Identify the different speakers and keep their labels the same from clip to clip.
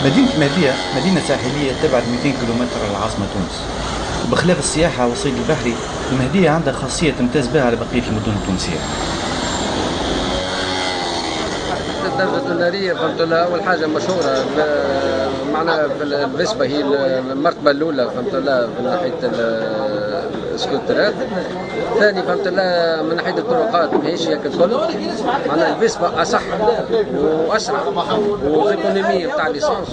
Speaker 1: مدينة مهدية مدينة ساحلية تبعد 200 كيلومتر عن العاصمة تونس. وبخلاف السياحة والصيد البحري المهدية عندها خاصية تمتاز بها على بقية المدن التونسية.
Speaker 2: الدرجة النارية فهمت لها أول حاجة مشهورة معنا في الفيسبا هي المرتبة الأولى فهمت لها من ناحية السكوترات ثاني فهمت لها من ناحية الطرقات ماهيش هيك الكل. معناها الفيسبا أصح وأسرع. و économique بتاع l'essence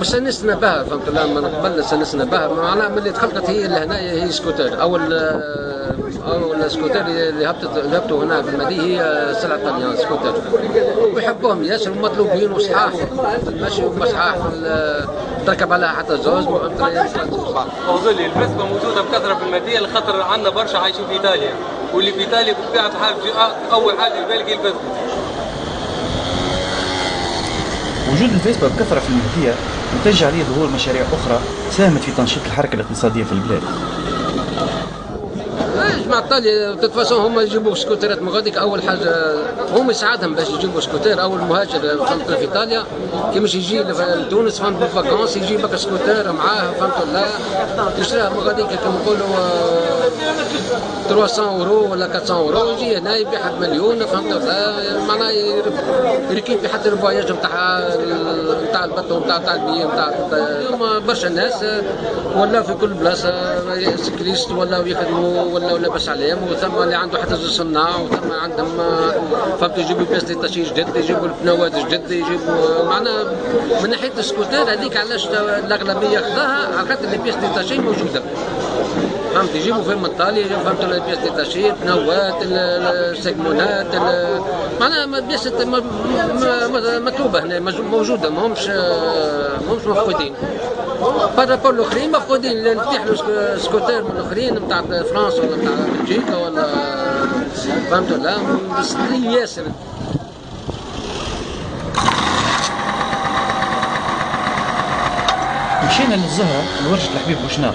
Speaker 2: واستانسنا بها فهمت لا من قبل استانسنا بها معناها ملي تخلقت هي لهنايا هي سكوتر أول أول سكوتر اللي هبطت هبطوا هنا في المدينة هي سلعة طليان سكوتر ويحبوهم ياسر ومطلوبين وصحاح. في المشي وصحاح تركب عليها حتى زوز
Speaker 3: وظل الفسبه موجودة بكثرة في المدينة لخاطر عندنا برشا عايشين في إيطاليا. واللي في إيطاليا بطبيعة الحال أول حاجة في بالك هي
Speaker 1: وجود الفيسبا بكثرة في المهدية نتج عليه ظهور مشاريع أخرى ساهمت في تنشيط الحركة الاقتصادية في البلاد.
Speaker 2: جماعة ايطاليا تتفاصون هم يجيبوا سكوترات من غاديك أول حاجة هم يساعدهم باش يجيبوا سكوتر أول مهاجر في إيطاليا كي مش يجي لتونس فهمت بال vacances يجي بك سكوتر معاه فهمت لا؟ يشريها من غاديك كما نقولوا 300 اورو ولا 400 اورو يجي هنا يبيعها بمليون فهمت؟ معناها يركب في حتى ال voyage نتاع نتاع ال bateau نتاع نتاع البيئه نتاع برشا ناس ولا في كل بلاصة scootériste ولا يخدموا ولا لاباس عليهم وثم اللي عنده حتى صناع وثم عندهم فهمت؟ يجيبوا pièces détachées جدد يجيبوا البنوات جدد يجيبوا معنا من ناحية السكوتر هذيك علاش الأغلبية خذاها على خاطر ال pièces détachées موجودة. فهمت؟ يجيبوا في المطالي فهمت ال pièces détachées البنوات السيكمونات معناها pièces مطلوبة هنا موجودة ماهمش ماهمش مفقودين. par rapport الاخرين مفقودين. نفتح له سكوتير من الاخرين نتاع فرنسا ولا نتاع بلجيكا ولا فهمت ولا ياسر.
Speaker 1: مشينا للزهرة لورشة الحبيب بوشناق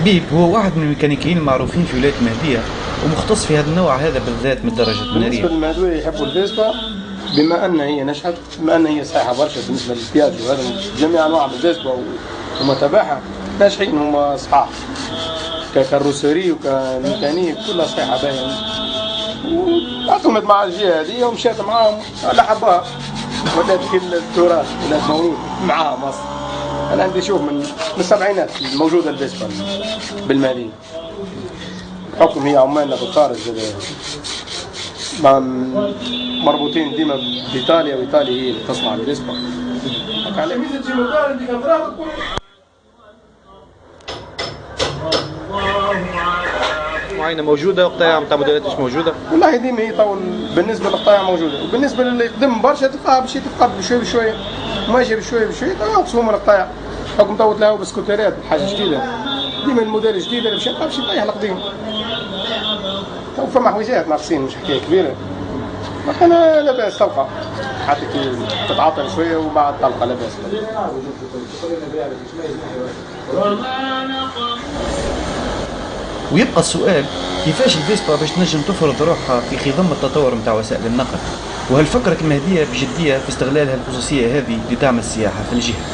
Speaker 1: حبيب هو واحد من الميكانيكيين المعروفين في ولاية المهدية ومختص في هذا النوع هذا بالذات من الدرجة النارية.
Speaker 4: بالنسبة للمهدوية يحبوا الفيسبا بما أن هي نشأت بما أن هي صحيحة برشا بالنسبة للبياج وهذا جميع أنواع الفيسبا ومتابعها ناجحين هما صحاح ككاروسيري وكميكانيك كلها صحيحة باهية. واعتمد مع الجهة هذه ومشات معاهم على حبها. ولات كل التراث ولات مولود معاها مصر. أنا عندي شوف من من السبعينات موجودة الفيسبا بالمدينة بحكم هي عمالنا بالخارج مربوطين ديما بإيطاليا وإيطاليا هي اللي تصنع الفيسبا
Speaker 1: معينة موجودة وقطايع نتاع موديلات مش موجودة؟
Speaker 4: والله ديما هي طول بالنسبة للقطايع موجودة وبالنسبة للي يخدم برشا تلقاها بشي تفقد بشوي بشوي. ماشي بشوي بشوي تنقصهم القطايع حكم توت له بسكوتيرات حاجة جديدة. ديما الموديل الجديد اللي يبقى باش يطيح القديم تو فما حويجات ناقصين مش حكاية كبيرة. أنا لا بأس تلقى حتى كي تتعاطل شوية وبعد تلقى لا بأس.
Speaker 1: ويبقى السؤال كيفاش الفيسبا باش تنجم تفرض روحها في خضم التطور نتاع وسائل النقل؟ وهل فكرت المهدية بجدية في استغلال هالخصوصية هذه لدعم السياحة في الجهة؟